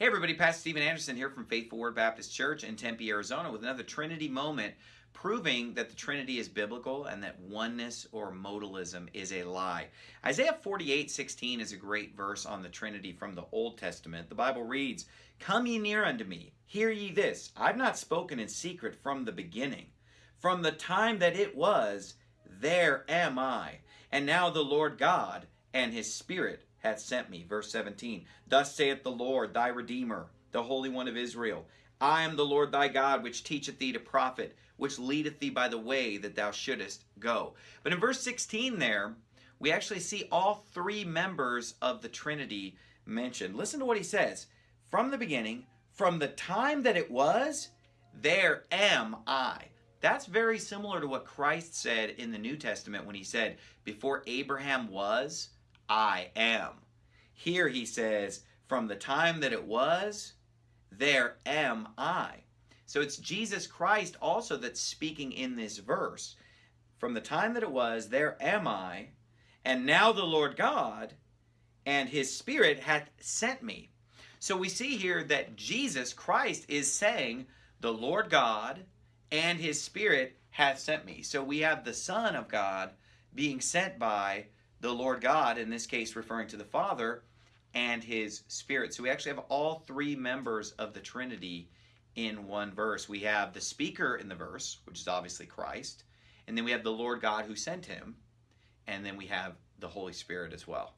Hey everybody, Pastor Steven Anderson here from Faithful Word Baptist Church in Tempe, Arizona with another Trinity moment proving that the Trinity is biblical and that oneness or modalism is a lie. Isaiah 48, 16 is a great verse on the Trinity from the Old Testament. The Bible reads, Come ye near unto me, hear ye this, I've not spoken in secret from the beginning. From the time that it was, there am I. And now the Lord God and his Spirit hath sent me. Verse 17 Thus saith the Lord, thy Redeemer, the Holy One of Israel I am the Lord thy God, which teacheth thee to profit, which leadeth thee by the way that thou shouldest go. But in verse 16 there, we actually see all three members of the Trinity mentioned. Listen to what he says. From the beginning, from the time that it was, there am I. That's very similar to what Christ said in the New Testament when he said, Before Abraham was, I am. Here he says, from the time that it was, there am I. So it's Jesus Christ also that's speaking in this verse. From the time that it was, there am I, and now the Lord God and his Spirit hath sent me. So we see here that Jesus Christ is saying, the Lord God and his Spirit hath sent me. So we have the Son of God being sent by the Lord God, in this case referring to the Father, and his Spirit. So we actually have all three members of the Trinity in one verse. We have the speaker in the verse, which is obviously Christ, and then we have the Lord God who sent him, and then we have the Holy Spirit as well.